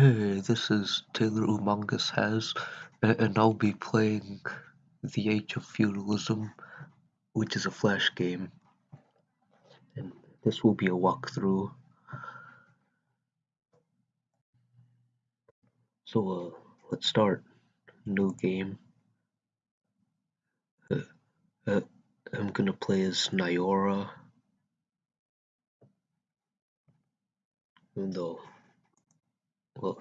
Hey, this is Taylor Umangas Has, and I'll be playing The Age of Feudalism, which is a flash game. And this will be a walkthrough. So, uh, let's start. New game. Uh, uh, I'm gonna play as Nyora. Though, well,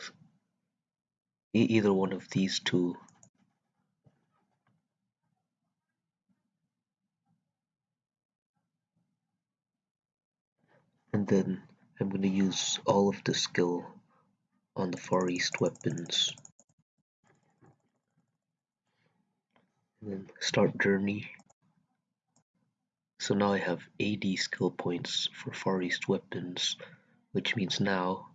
either one of these two. And then I'm gonna use all of the skill on the Far East weapons. And then start journey. So now I have 80 skill points for Far East weapons, which means now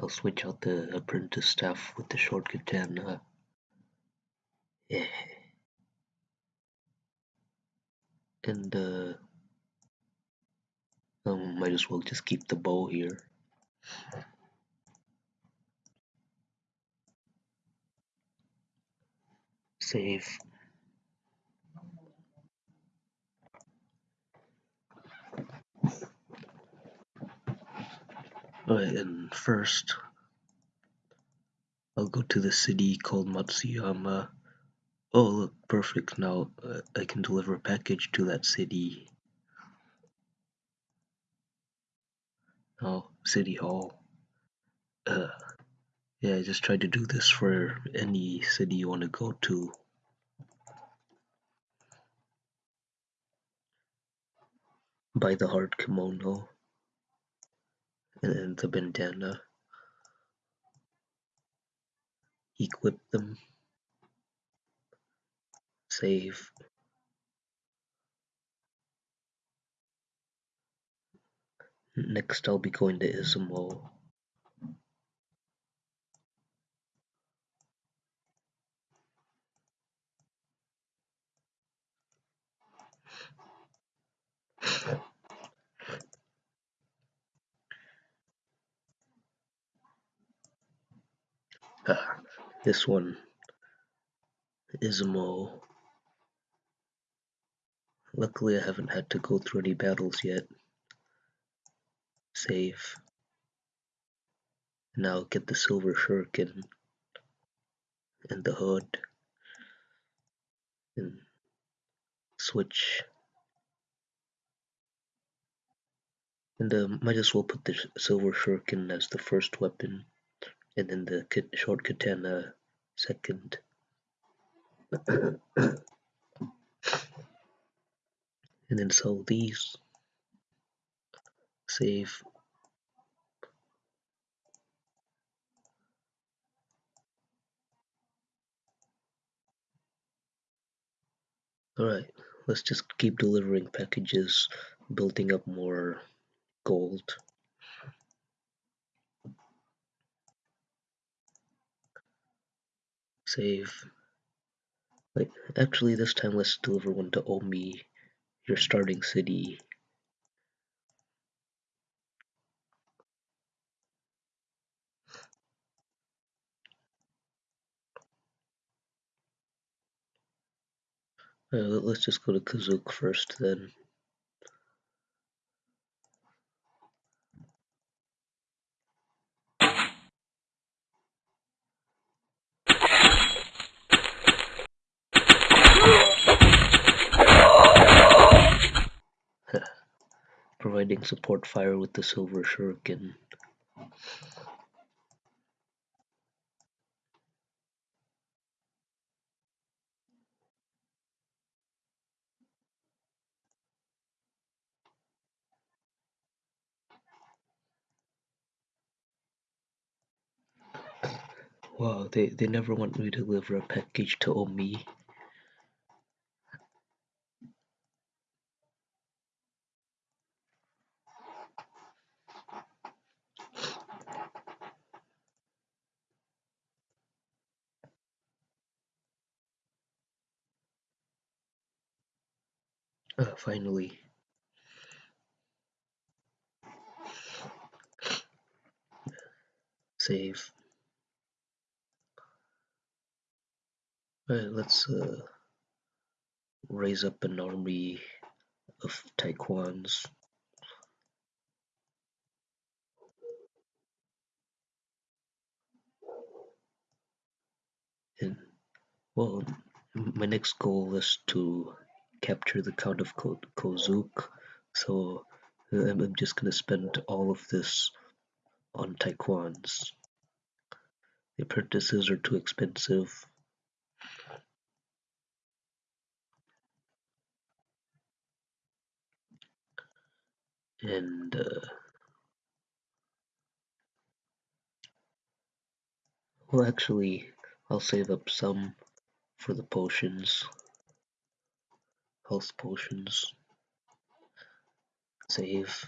I'll switch out the apprentice staff with the short katana. Yeah. And uh, um, might as well just keep the bow here. Save. Alright, and first, I'll go to the city called Matsuyama. Oh, look, perfect. Now uh, I can deliver a package to that city. Oh, City Hall. Uh, yeah, I just tried to do this for any city you want to go to. Buy the hard kimono and then the bandana. Equip them. Save. Next I'll be going to Izumo. Ah, this one. Izumo. Luckily I haven't had to go through any battles yet. Save. Now get the silver shuriken and the hood and switch and uh, might as well put the silver shuriken as the first weapon and then the short katana second. And then sell these. Save. Alright, let's just keep delivering packages, building up more gold. Save. Wait, actually this time let's deliver one to Omi, your starting city. Uh, let's just go to Kazook first then. Providing support fire with the silver shuriken. Wow, they, they never want me to deliver a package to Omi. uh, finally. Save. All right let's uh, raise up an army of taekwons. And well my next goal is to capture the Count of Ko Kozuk, so uh, I'm just gonna spend all of this on Taekwons. The apprentices are too expensive. And uh, well actually I'll save up some for the potions. Health potions. Save.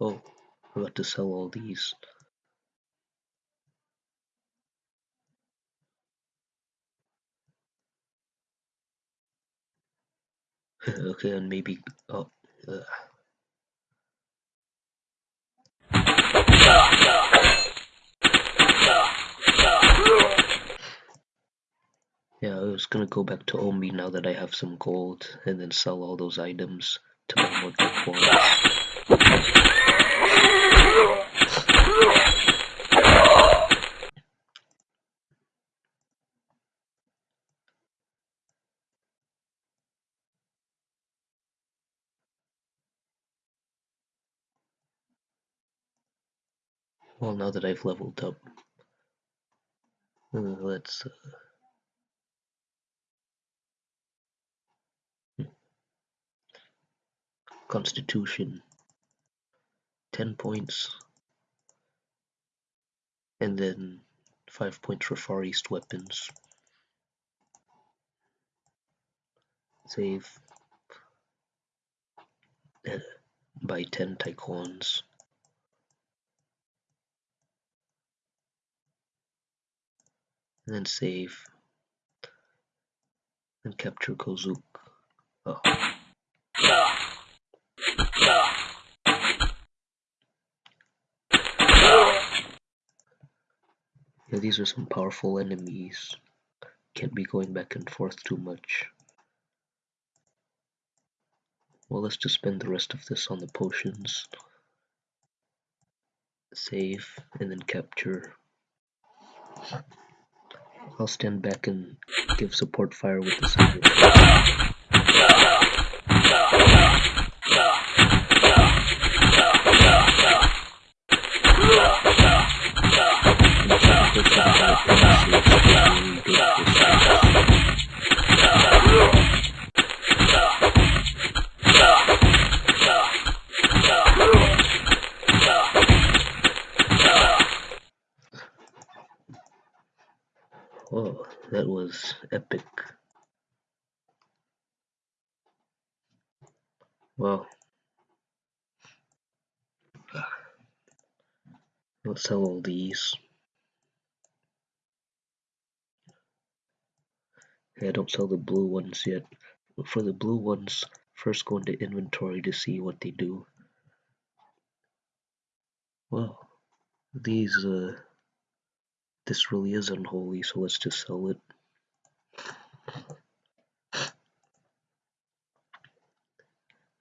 Oh, I got to sell all these. okay, and maybe oh, uh. Yeah, I was gonna go back to Omi now that I have some gold, and then sell all those items to buy more performance. Well, now that I've leveled up, uh, let's. Uh, Constitution, 10 points, and then 5 points for Far East weapons. Save. Uh, buy 10 Taekwons. and then save and capture Kozuk. Oh. Yeah, these are some powerful enemies. Can't be going back and forth too much. Well, let's just spend the rest of this on the potions. Save, and then capture. I'll stand back and give support fire with the silver. Oh, that was epic. Well, let's sell all these. I don't sell the blue ones yet. For the blue ones, first go into inventory to see what they do. Well, these, uh, this really is unholy, so let's just sell it.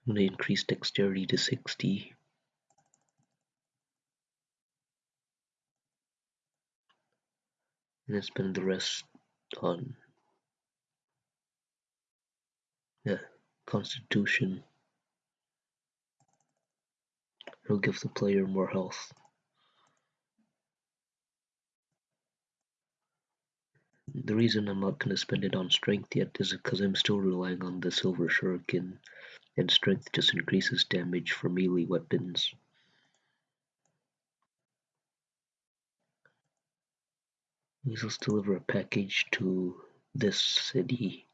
I'm gonna increase dexterity to 60. And then spend the rest on yeah, constitution. It'll give the player more health. The reason I'm not going to spend it on strength yet is because I'm still relying on the silver shuriken and strength just increases damage for melee weapons. Let's deliver a package to this city.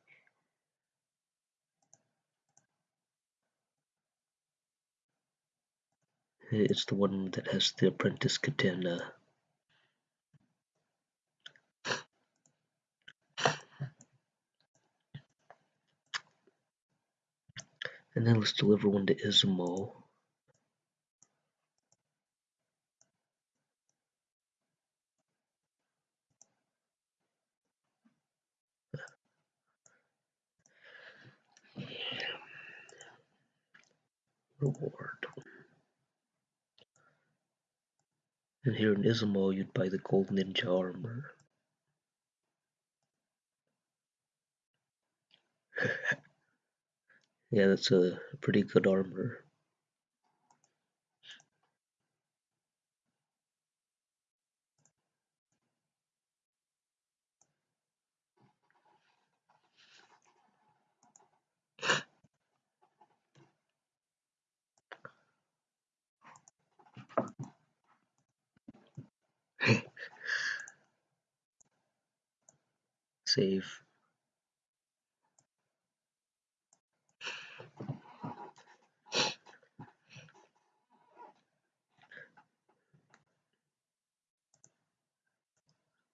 It's the one that has the apprentice katana. And then let's deliver one to Izumo. Reward. And here in Izumo, you'd buy the gold ninja armor. yeah, that's a pretty good armor. Save.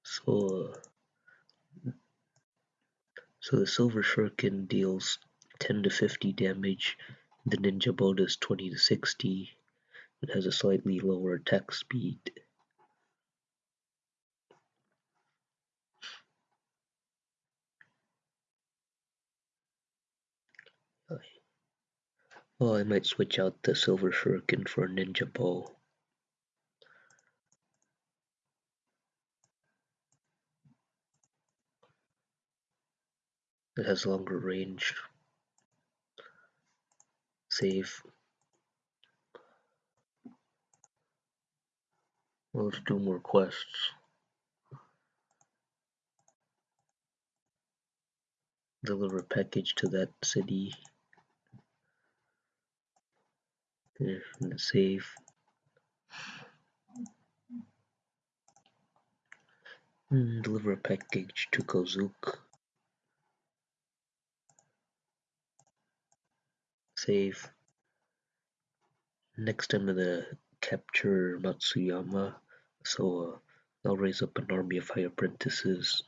So, so the Silver Shuriken deals 10 to 50 damage, the Ninja Bow does 20 to 60, it has a slightly lower attack speed. Well, I might switch out the Silver Shuriken for a Ninja Bow. It has longer range. Save. Let's do more quests. Deliver a package to that city. Save. Mm, deliver a package to Kozuke. Save. Next I'm gonna capture Matsuyama, so uh, I'll raise up an army of high apprentices.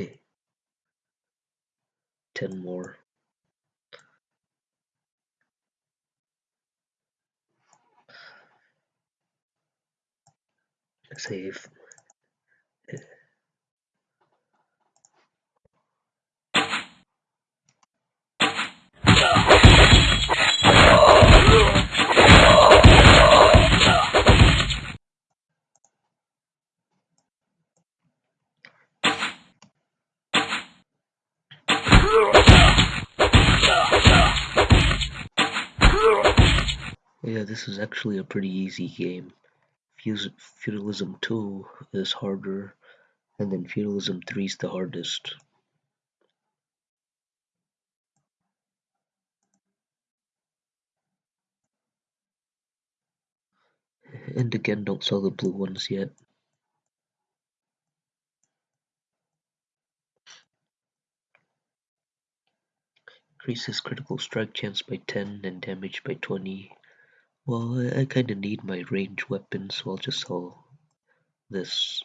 Okay. Ten more. Save. Yeah, this is actually a pretty easy game. Feudalism 2 is harder, and then Feudalism 3 is the hardest. And again, don't sell the blue ones yet. Increases critical strike chance by 10 and damage by 20. Well, I, I kinda need my range weapon, so I'll just sell this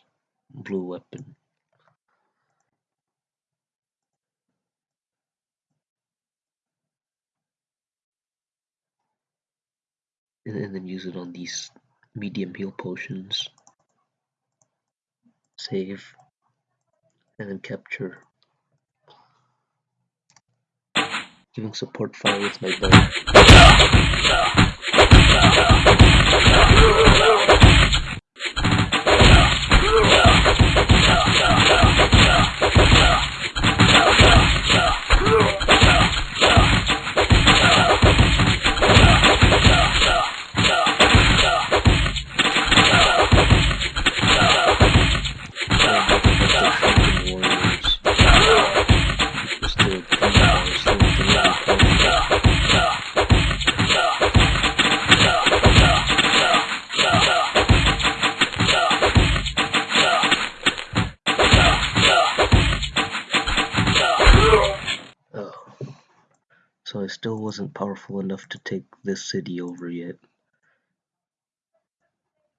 blue weapon. And, and then use it on these medium heal potions. Save. And then capture. Giving support fire with my bow. So I still wasn't powerful enough to take this city over yet.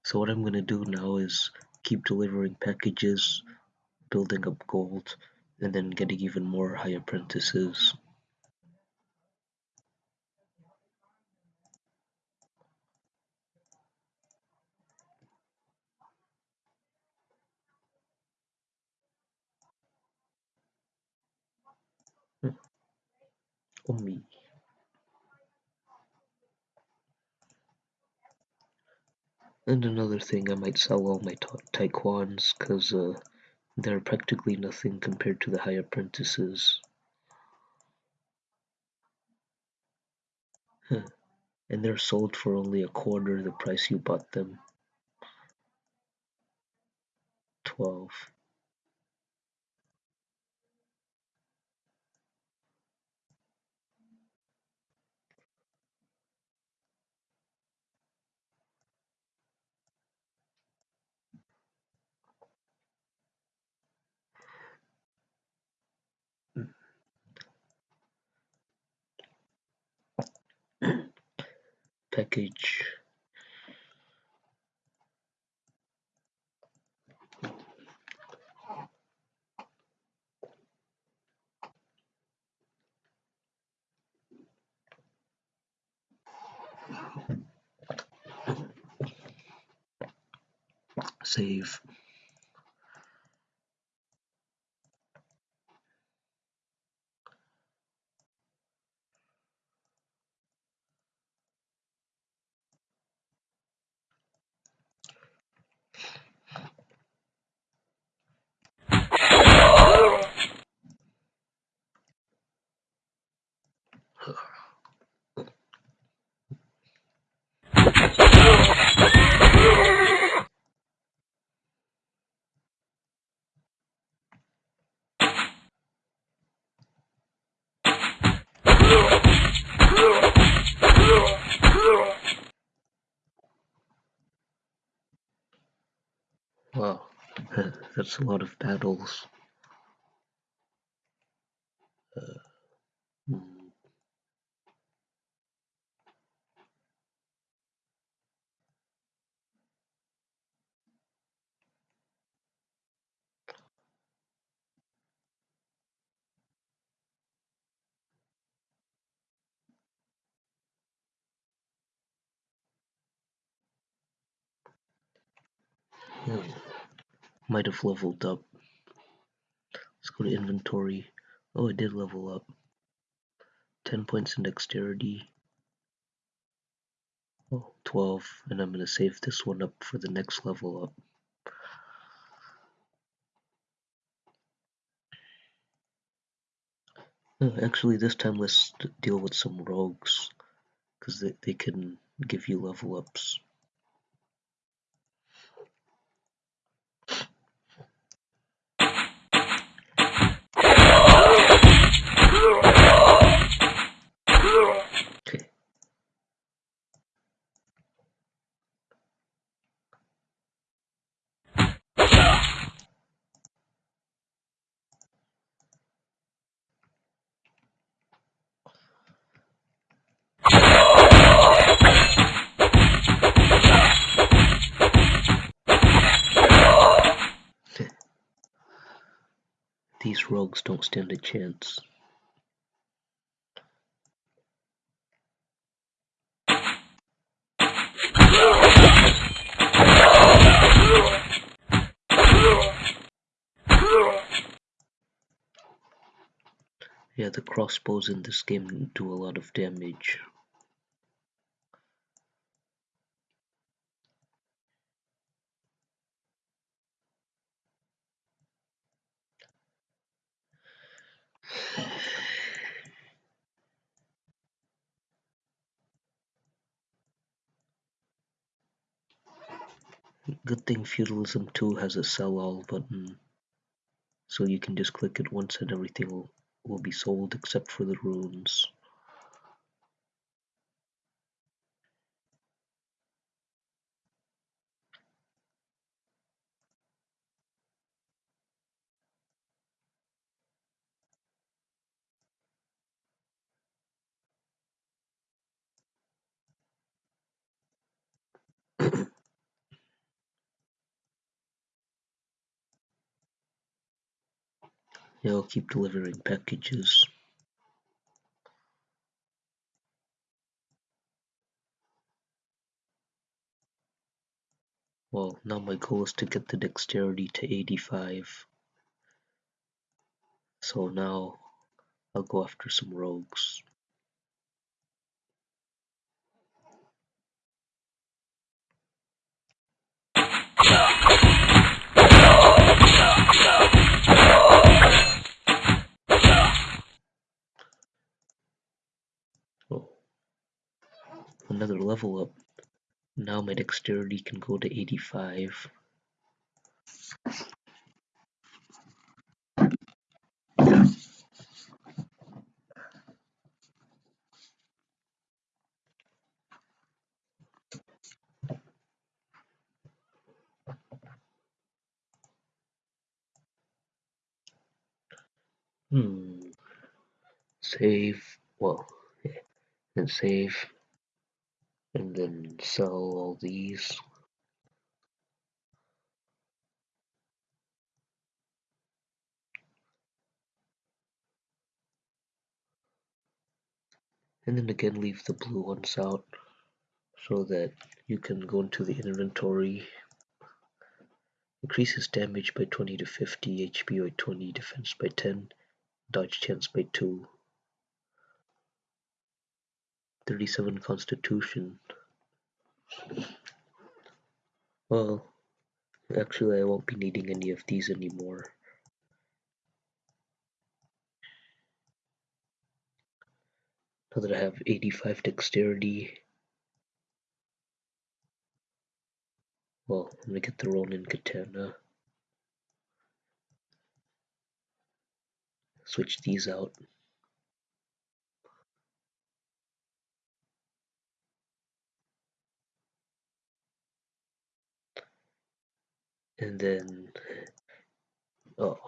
So what I'm gonna do now is keep delivering packages, building up gold, and then getting even more high apprentices. on me. And another thing, I might sell all my Taekwons, because uh, they're practically nothing compared to the high apprentices. Huh. And they're sold for only a quarter the price you bought them. 12. Package. Save that's a lot of battles. Might have leveled up. Let's go to inventory. Oh, I did level up. 10 points in dexterity. Oh, 12. And I'm going to save this one up for the next level up. Actually, this time let's deal with some rogues. Because they, they can give you level ups. Rogues don't stand a chance. Yeah, the crossbows in this game do a lot of damage. Good thing Feudalism 2 has a sell all button. So you can just click it once and everything will, will be sold except for the runes. They'll keep delivering packages. Well, now my goal is to get the dexterity to 85. So now I'll go after some rogues. Another level up. Now my dexterity can go to 85. Hmm. Save. Well, yeah. and save. And then sell all these. And then again leave the blue ones out so that you can go into the inventory increases damage by 20 to 50 HP by 20 defense by 10 dodge chance by 2 37 constitution well actually I won't be needing any of these anymore now that I have 85 dexterity Well, I'm gonna get the Ronin Katana. Switch these out. And then, oh.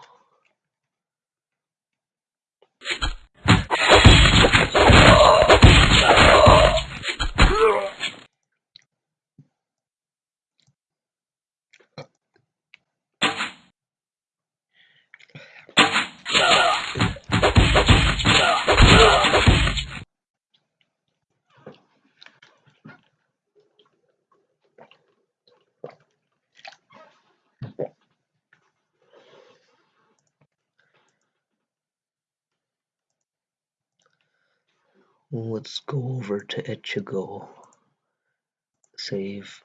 Let's go over to Echigo. Save.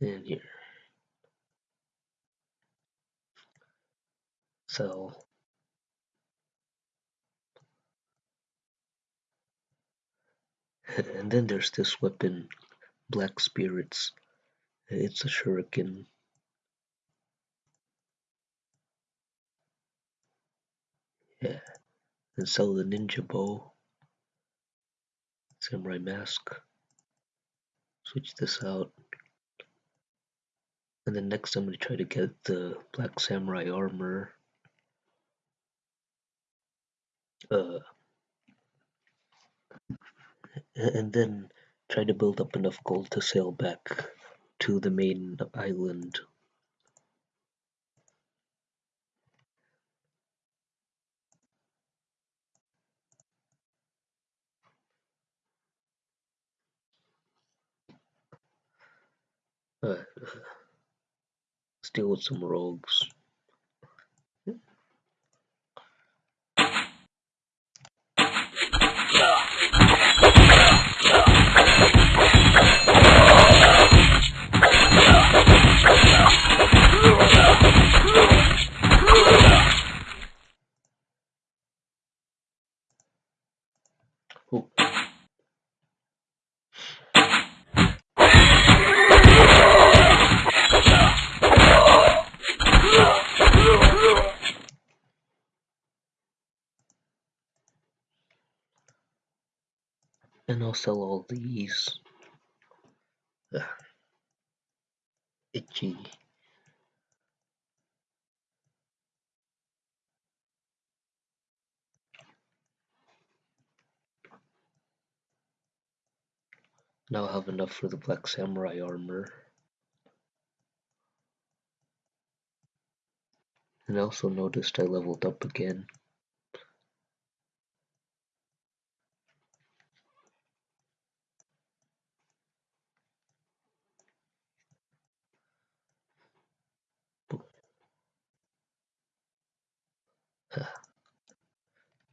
And here. So. And then there's this weapon, Black Spirits. It's a shuriken. Yeah. And sell the ninja bow. Samurai mask. Switch this out. And then next I'm going to try to get the Black Samurai armor. Uh, and then try to build up enough gold to sail back to the main island. Uh, deal with some rogues. I'll sell all these. Ugh. Itchy. Now I have enough for the Black Samurai armor. And I also noticed I leveled up again.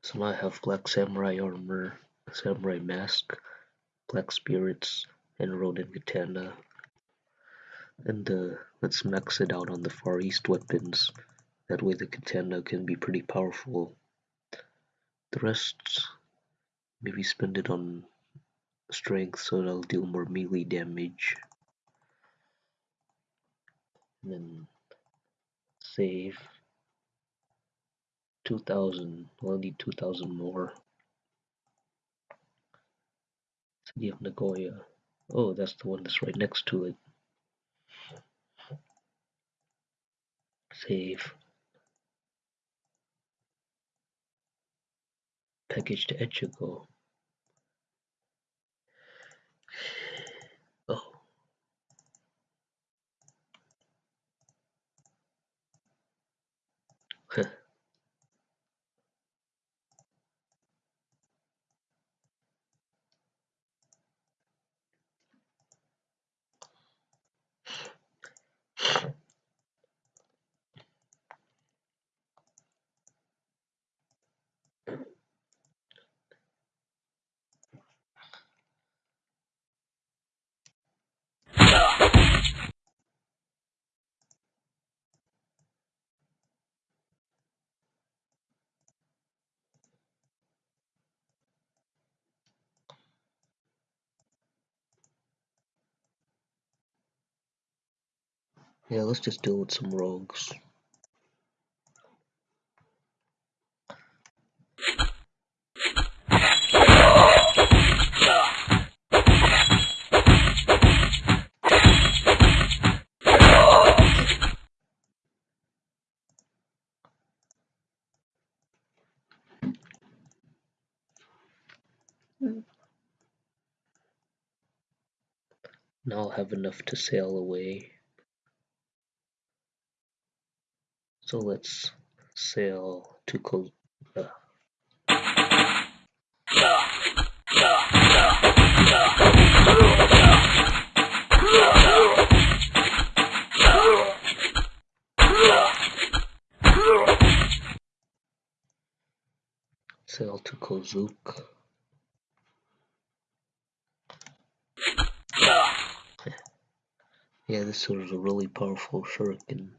So now I have Black Samurai armor, Samurai mask, Black spirits, and Ronin katana. And uh, let's max it out on the Far East weapons. That way the katana can be pretty powerful. The rest, maybe spend it on strength so it'll deal more melee damage. And then save 2000. I'll need 2000 more. City of Nagoya. Oh, that's the one that's right next to it. Save. Package to Echigo. Oh. Yeah, let's just deal with some rogues. Now I'll have enough to sail away. So let's sail to Ko uh, sail to Kozuke. Yeah, this was a really powerful shuriken.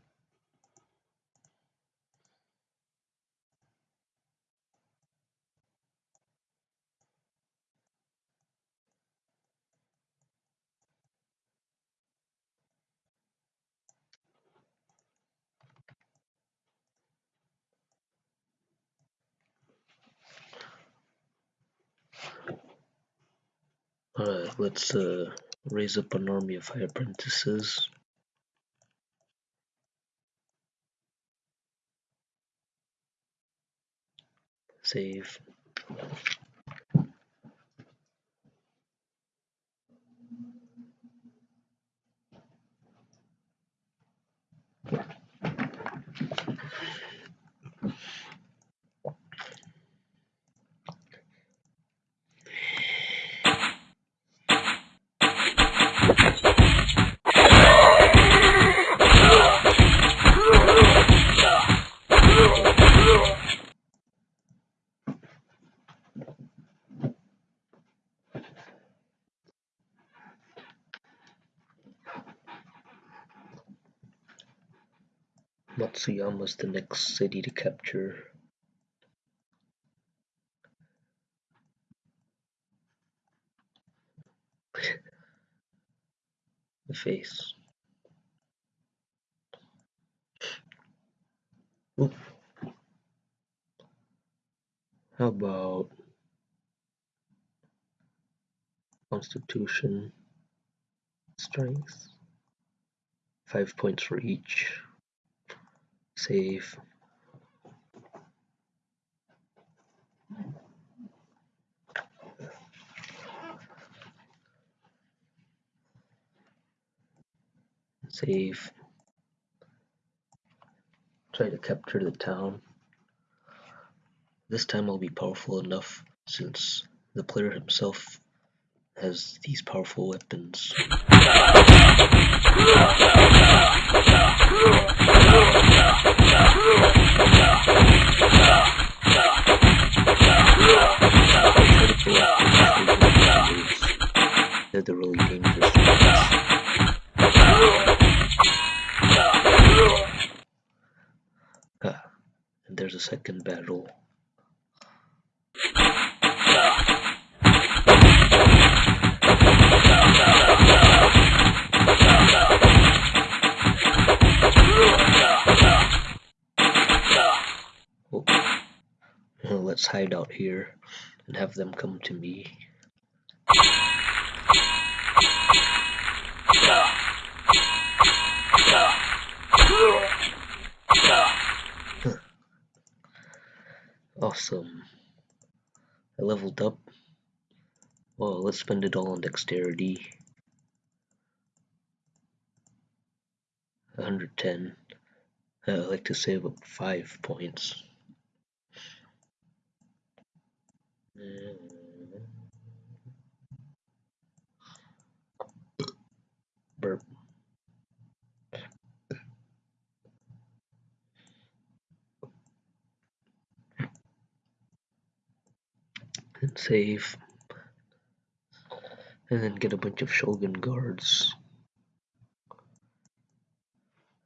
Alright, let's uh, raise up an army of high apprentices. Save. Matsuyama's the next city to capture. the face. Ooh. How about Constitution, Strength? Five points for each. Save. Save. Try to capture the town. This time I'll be powerful enough since the player himself has these powerful weapons. here and have them come to me. Awesome. I leveled up. Well, let's spend it all on dexterity. 110. Uh, I like to save up 5 points. Burp. And save. And then get a bunch of Shogun guards.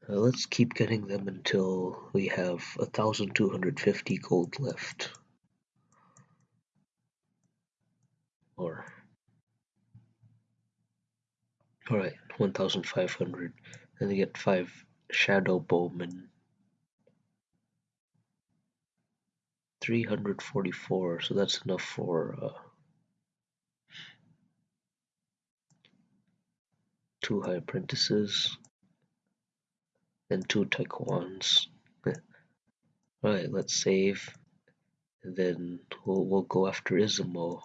Uh, let's keep getting them until we have 1250 gold left. Or Alright, 1500. And they get 5 Shadow Bowmen. 344, so that's enough for uh, two high apprentices and two taekwons. Alright, let's save. And then we'll, we'll go after Izumo.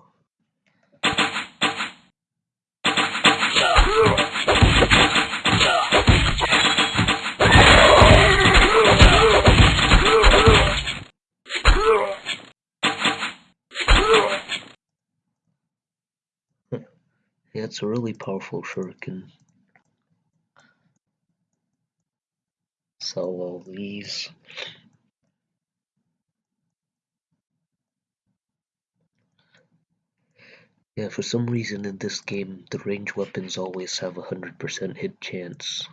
Yeah, it's a really powerful shuriken. sell all these. Yeah, for some reason in this game, the range weapons always have a 100% hit chance.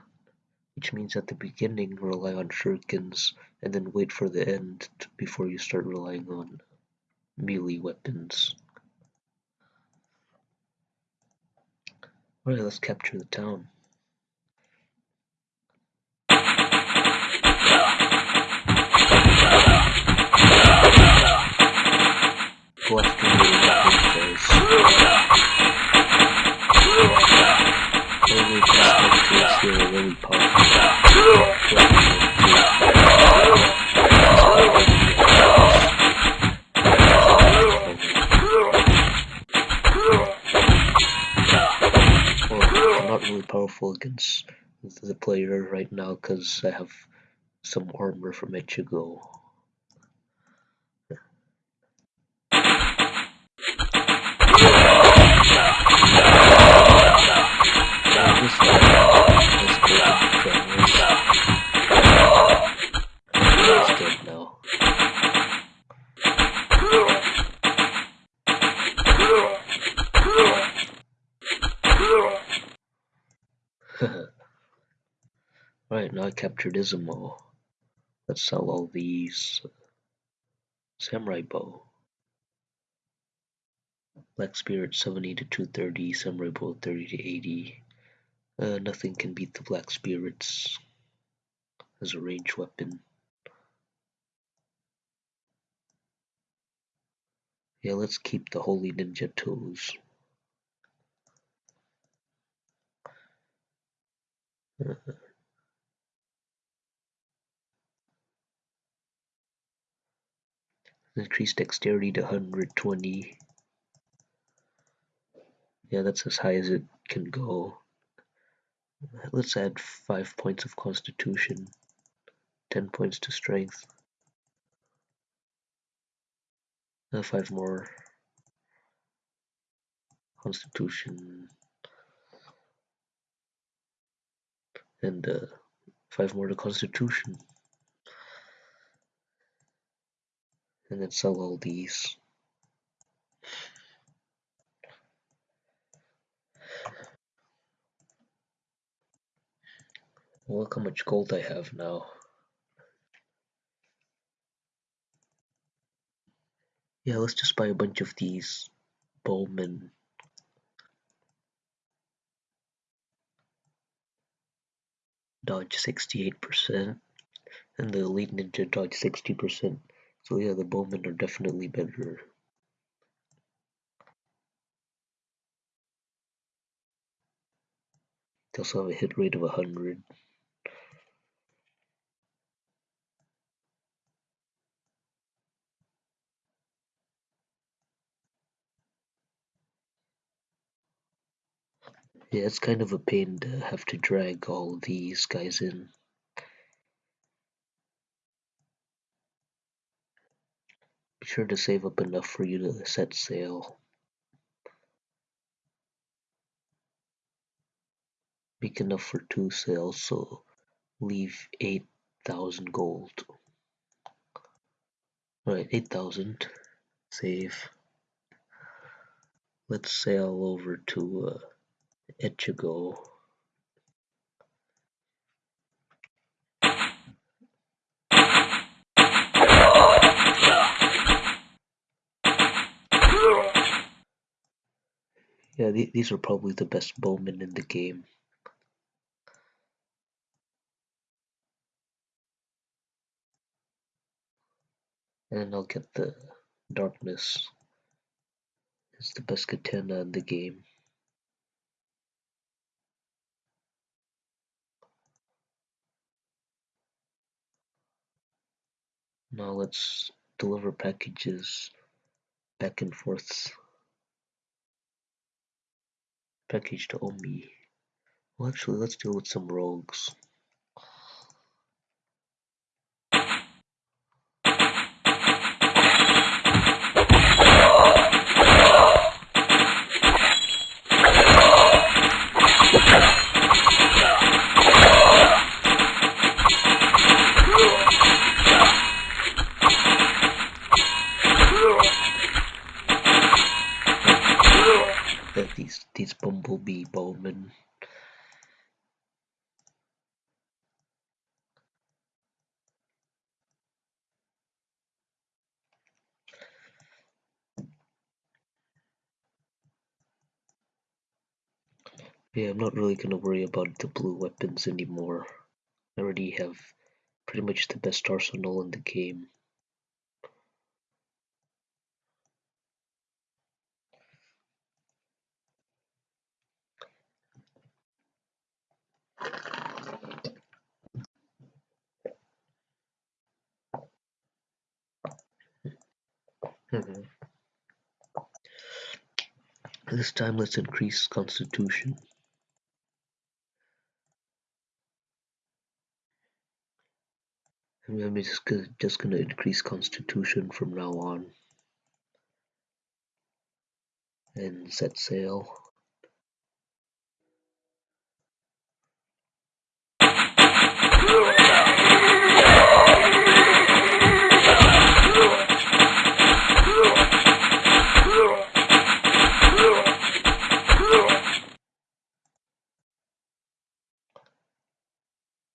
Which means at the beginning, rely on shurikens, and then wait for the end before you start relying on melee weapons. Alright, let's capture the town. Because I have some armor from Echigo. Right, now I captured Izumo. Let's sell all these. Samurai bow. Black Spirit 70 to 230, Samurai bow 30 to 80. Uh, nothing can beat the Black Spirits as a range weapon. Yeah, let's keep the Holy Ninja Toes. Increase dexterity to 120. Yeah, that's as high as it can go. Let's add 5 points of constitution, 10 points to strength. Uh, 5 more constitution. And uh, 5 more to constitution. And then sell all these. Look how much gold I have now. Yeah, let's just buy a bunch of these Bowman. Dodge 68% and the Elite Ninja dodge 60%. So yeah, the bowmen are definitely better. They also have a hit rate of 100. Yeah, it's kind of a pain to have to drag all these guys in. Sure to save up enough for you to set sail. Make enough for two sails, so leave 8,000 gold. Right, 8,000. Save. Let's sail over to uh. Yeah, th these are probably the best bowmen in the game. And I'll get the darkness. It's the best katana in the game. Now let's deliver packages back and forth. Package to Omi. Well, actually, let's deal with some rogues. Bumblebee bowmen. Yeah, I'm not really gonna worry about the blue weapons anymore. I already have pretty much the best arsenal in the game. Mm-hmm. This time let's increase constitution. I'm just just gonna increase constitution from now on. And set sail.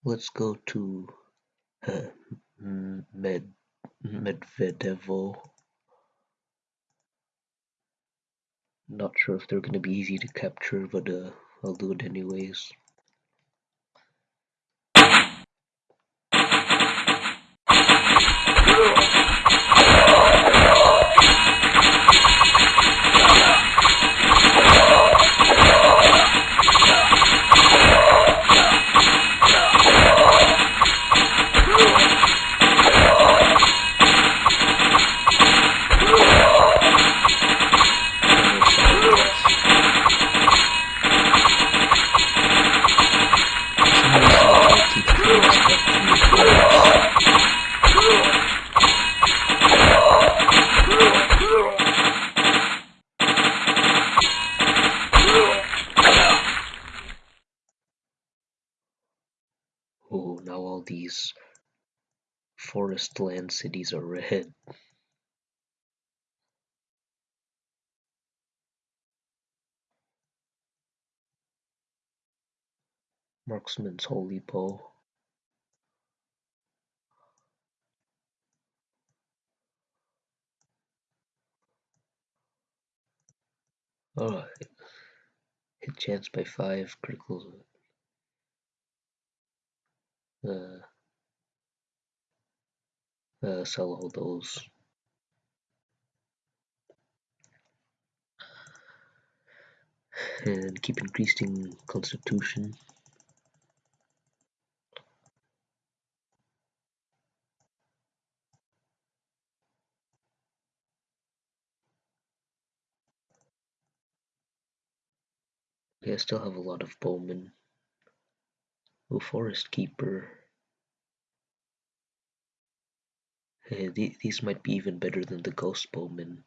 Let's go to uh, Med Medvedevo. Not sure if they're going to be easy to capture, but uh, I'll do it anyways. Land cities are red. Marksman's Holy Bow. Alright. Hit chance by 5, critical. Uh, uh, sell all those. And keep increasing constitution. Okay, I still have a lot of bowmen. Oh, Forest Keeper. Eh, hey, th these might be even better than the Ghost Bowmen.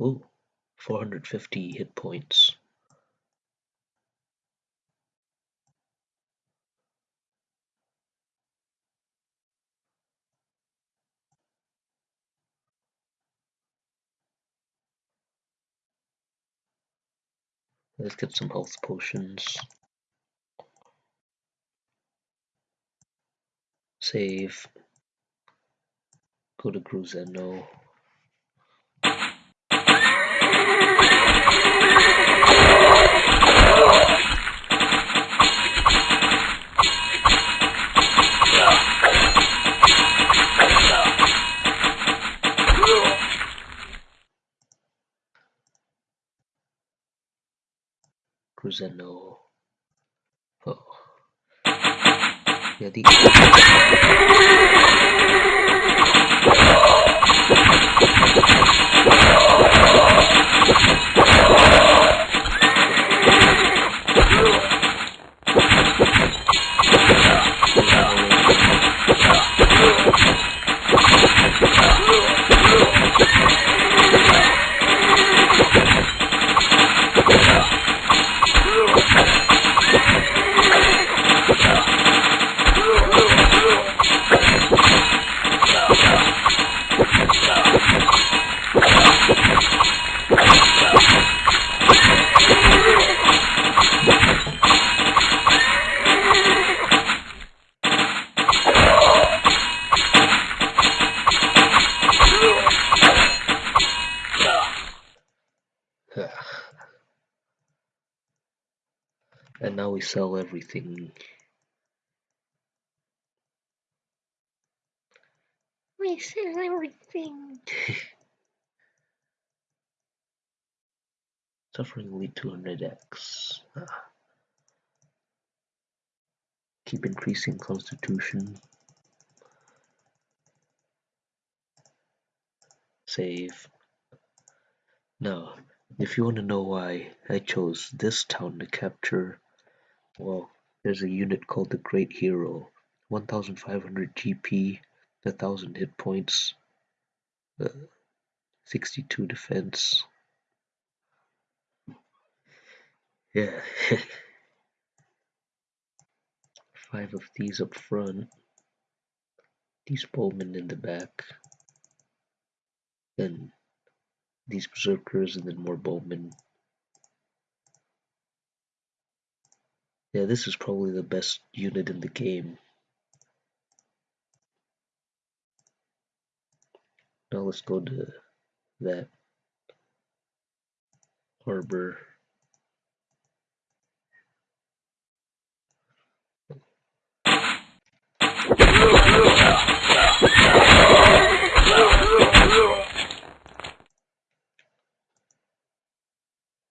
Oh, 450 hit points. Let's get some health potions. Save. Go to Gruzeno. Cruzeno. Oh. Jadi everything We sell everything. suffering elite 200x ah. keep increasing constitution save now if you want to know why I chose this town to capture well there's a unit called the Great Hero. 1500 GP 1000 hit points uh, 62 defense. Yeah. Five of these up front. These bowmen in the back. Then these berserkers and then more bowmen yeah this is probably the best unit in the game. Now let's go to that harbor.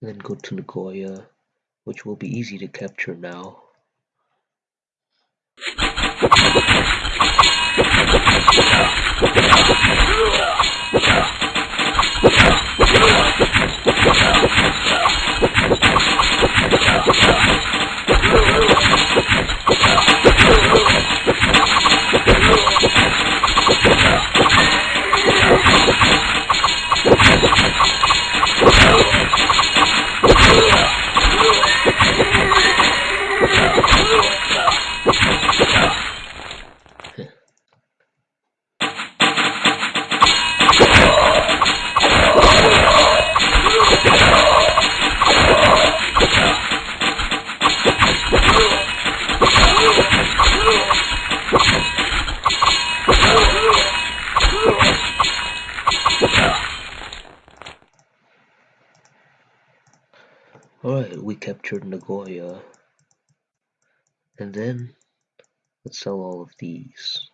Then go to Nagoya, which will be easy to capture now. Nagoya. And then let's sell all of these.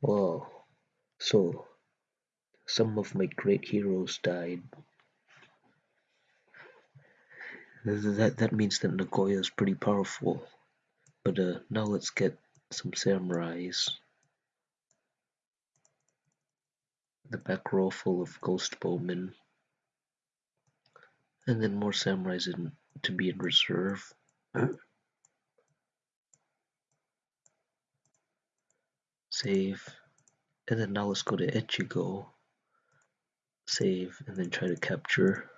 Wow. So, some of my great heroes died. That, that means that Nagoya is pretty powerful. But uh, now let's get some samurais. The back row full of ghost bowmen. And then more samurais in, to be in reserve. Save. And then now let's go to Echigo. Save, and then try to capture.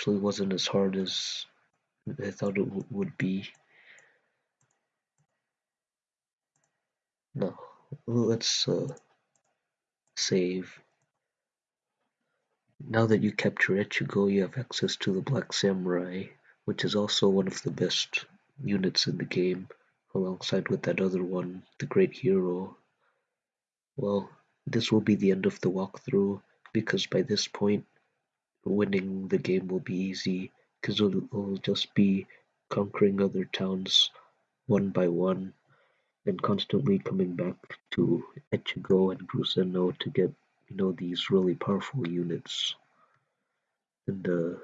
Actually wasn't as hard as I thought it would be. No, let's uh, save. Now that you capture Echigo, you have access to the Black Samurai, which is also one of the best units in the game, alongside with that other one, the Great Hero. Well, this will be the end of the walkthrough, because by this point, winning the game will be easy, because it'll, just be conquering other towns one by one, and constantly coming back to Echigo and Gruseno to get, you know, these really powerful units. And uh,